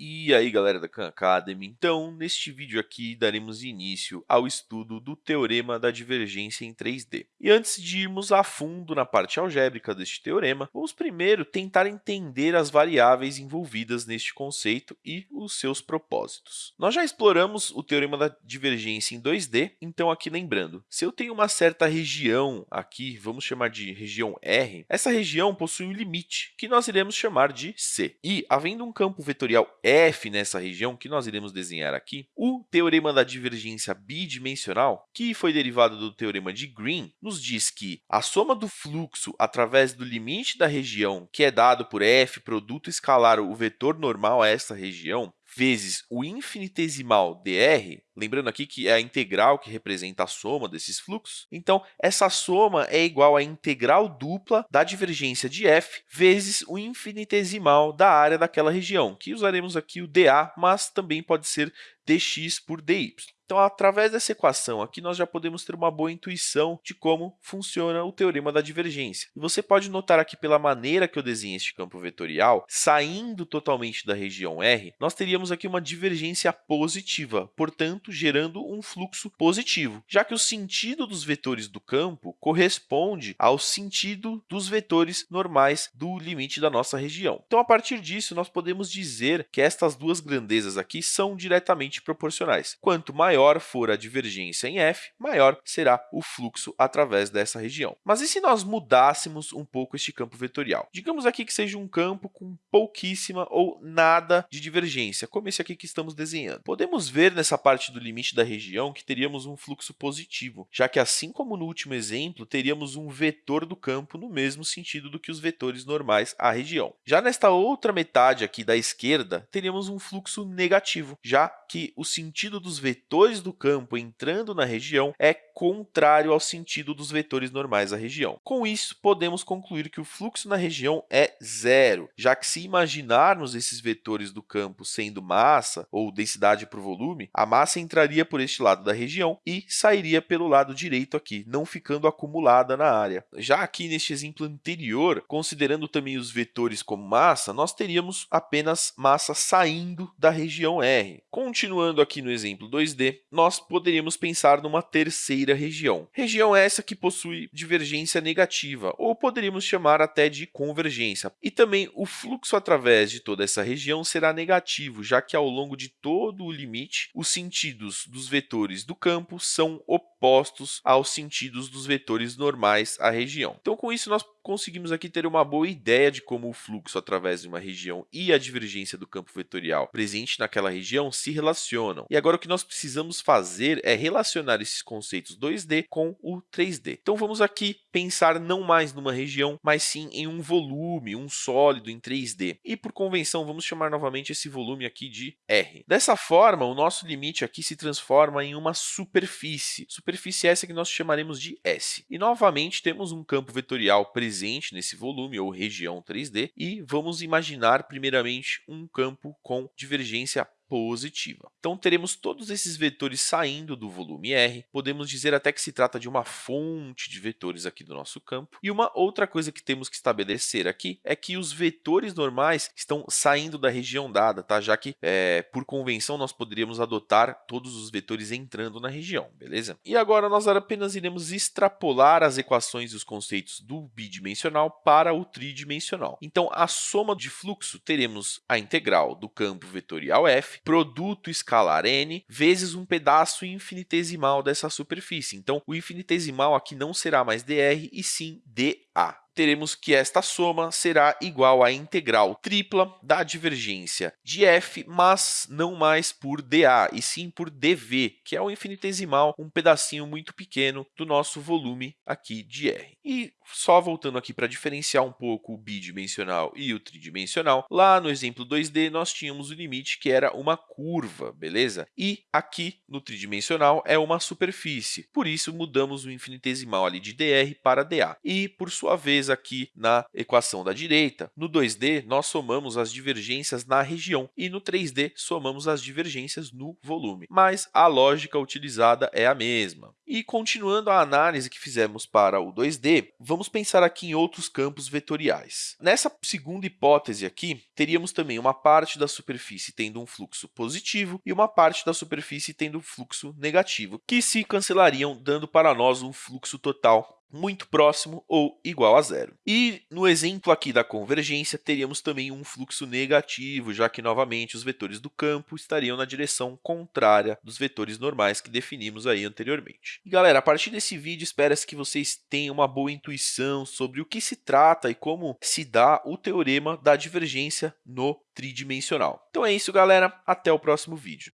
E aí, galera da Khan Academy, então, neste vídeo aqui, daremos início ao estudo do Teorema da Divergência em 3D. E antes de irmos a fundo na parte algébrica deste teorema, vamos primeiro tentar entender as variáveis envolvidas neste conceito e os seus propósitos. Nós já exploramos o Teorema da Divergência em 2D, então aqui lembrando, se eu tenho uma certa região aqui, vamos chamar de região R, essa região possui um limite, que nós iremos chamar de C. E, havendo um campo vetorial f nessa região, que nós iremos desenhar aqui, o teorema da divergência bidimensional, que foi derivado do teorema de Green, nos diz que a soma do fluxo através do limite da região, que é dado por f produto escalar o vetor normal a essa região, vezes o infinitesimal dr, lembrando aqui que é a integral que representa a soma desses fluxos, então essa soma é igual à integral dupla da divergência de f vezes o infinitesimal da área daquela região, que usaremos aqui o dA, mas também pode ser dx por dy. Então, através dessa equação aqui, nós já podemos ter uma boa intuição de como funciona o teorema da divergência. E você pode notar aqui pela maneira que eu desenhei este campo vetorial, saindo totalmente da região R, nós teríamos aqui uma divergência positiva, portanto, gerando um fluxo positivo, já que o sentido dos vetores do campo corresponde ao sentido dos vetores normais do limite da nossa região. Então, a partir disso, nós podemos dizer que estas duas grandezas aqui são diretamente proporcionais. Quanto maior maior for a divergência em f, maior será o fluxo através dessa região. Mas e se nós mudássemos um pouco este campo vetorial? Digamos aqui que seja um campo com pouquíssima ou nada de divergência, como esse aqui que estamos desenhando. Podemos ver nessa parte do limite da região que teríamos um fluxo positivo, já que, assim como no último exemplo, teríamos um vetor do campo no mesmo sentido do que os vetores normais à região. Já nesta outra metade aqui da esquerda, teríamos um fluxo negativo, já que o sentido dos vetores do campo entrando na região é contrário ao sentido dos vetores normais da região. Com isso, podemos concluir que o fluxo na região é zero, já que se imaginarmos esses vetores do campo sendo massa ou densidade por volume, a massa entraria por este lado da região e sairia pelo lado direito aqui, não ficando acumulada na área. Já aqui neste exemplo anterior, considerando também os vetores como massa, nós teríamos apenas massa saindo da região R. Continuando aqui no exemplo 2D, nós poderíamos pensar numa terceira região. Região essa que possui divergência negativa, ou poderíamos chamar até de convergência. E também o fluxo através de toda essa região será negativo, já que ao longo de todo o limite, os sentidos dos vetores do campo são opostos aos sentidos dos vetores normais à região. Então, com isso, nós conseguimos aqui ter uma boa ideia de como o fluxo através de uma região e a divergência do campo vetorial presente naquela região se relacionam. E agora o que nós precisamos fazer é relacionar esses conceitos 2D com o 3D. Então vamos aqui pensar não mais numa região, mas sim em um volume, um sólido em 3D. E por convenção, vamos chamar novamente esse volume aqui de R. Dessa forma, o nosso limite aqui se transforma em uma superfície. Superfície essa que nós chamaremos de S. E novamente temos um campo vetorial presente presente nesse volume ou região 3D e vamos imaginar primeiramente um campo com divergência positiva. Então, teremos todos esses vetores saindo do volume R, podemos dizer até que se trata de uma fonte de vetores aqui do nosso campo. E uma outra coisa que temos que estabelecer aqui é que os vetores normais estão saindo da região dada, tá? já que, é, por convenção, nós poderíamos adotar todos os vetores entrando na região, beleza? E agora nós apenas iremos extrapolar as equações e os conceitos do bidimensional para o tridimensional. Então, a soma de fluxo, teremos a integral do campo vetorial f produto escalar n vezes um pedaço infinitesimal dessa superfície. Então, o infinitesimal aqui não será mais dr, e sim dA teremos que esta soma será igual à integral tripla da divergência de f, mas não mais por dA, e sim por dV, que é o infinitesimal, um pedacinho muito pequeno do nosso volume aqui de R. E só voltando aqui para diferenciar um pouco o bidimensional e o tridimensional, lá no exemplo 2D nós tínhamos o limite que era uma curva, beleza? E aqui no tridimensional é uma superfície, por isso mudamos o infinitesimal ali de dr para dA. E, por sua vez, aqui na equação da direita. No 2D, nós somamos as divergências na região e no 3D, somamos as divergências no volume. Mas a lógica utilizada é a mesma. E continuando a análise que fizemos para o 2D, vamos pensar aqui em outros campos vetoriais. Nessa segunda hipótese aqui, teríamos também uma parte da superfície tendo um fluxo positivo e uma parte da superfície tendo um fluxo negativo, que se cancelariam, dando para nós um fluxo total muito próximo ou igual a zero. E no exemplo aqui da convergência, teríamos também um fluxo negativo, já que, novamente, os vetores do campo estariam na direção contrária dos vetores normais que definimos aí anteriormente. E, galera, a partir desse vídeo, espera-se que vocês tenham uma boa intuição sobre o que se trata e como se dá o teorema da divergência no tridimensional. Então é isso, galera. Até o próximo vídeo.